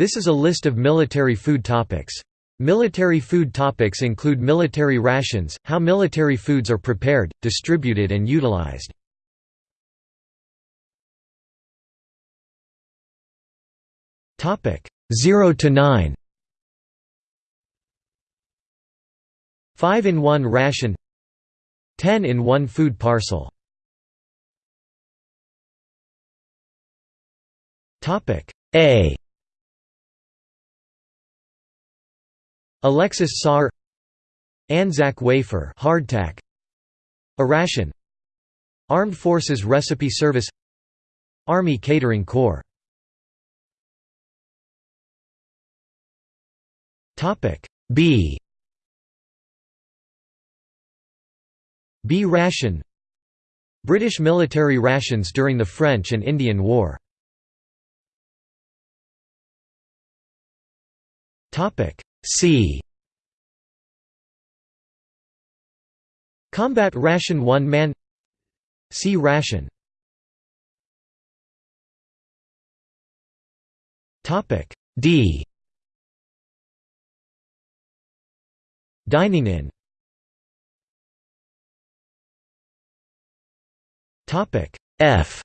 This is a list of military food topics. Military food topics include military rations, how military foods are prepared, distributed and utilized. Topic 0 to 9. 5 in 1 ration 10 in 1 food parcel Topic A Alexis Soyer Anzac wafer hardtack. A ration. Armed Forces Recipe Service. Army Catering Corps. Topic B. B ration. British military rations during the French and Indian War. Topic C. Combat ration one man. C. Ration. Topic D. Dining in. Topic F.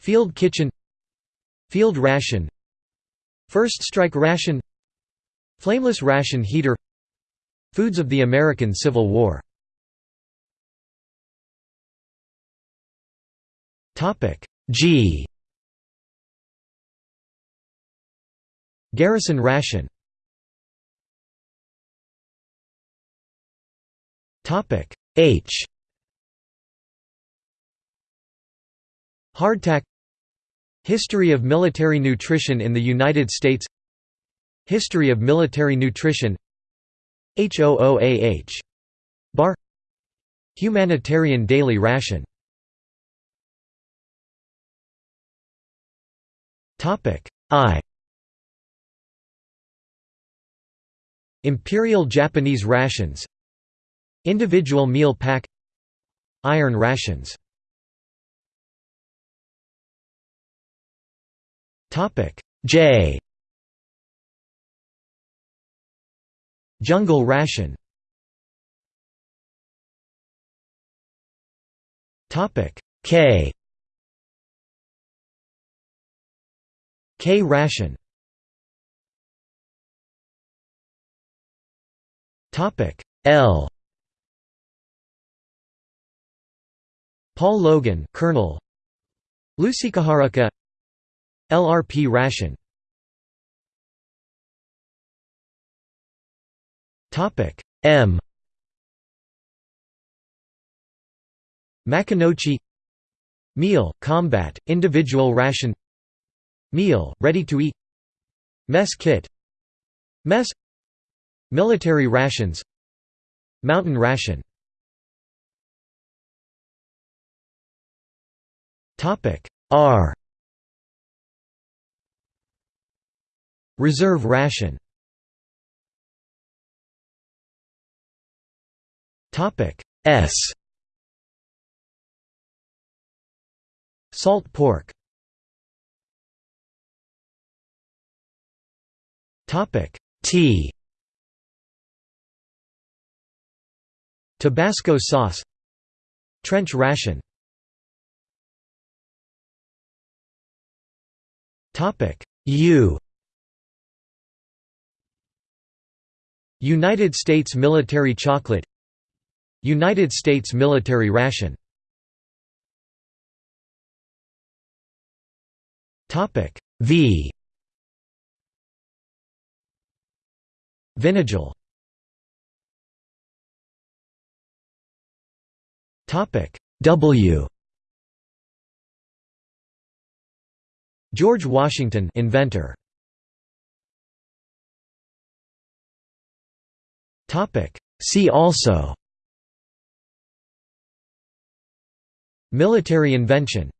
Field kitchen. Field ration First strike ration Flameless ration heater Foods of the American Civil War. G. Garrison ration. H. Hardtack History of military nutrition in the United States History of military nutrition HOOAH Bar Humanitarian daily ration. I. Imperial Japanese rations. Individual meal pack. Iron rations J. Jungle ration. Topic. K. K ration. Topic. L. Paul Logan Colonel. Lucy Lucikaharuka LRP ration. Topic M. Maconochie. Meal, combat, individual ration. Meal, ready to eat. Mess kit. Mess. Military rations. Mountain ration. R Reserve ration. S. Salt pork. T. Tabasco sauce. Trench ration. Topic U United States military chocolate. United States military ration. V. Vinagel Topic W. George Washington inventor See also. Military invention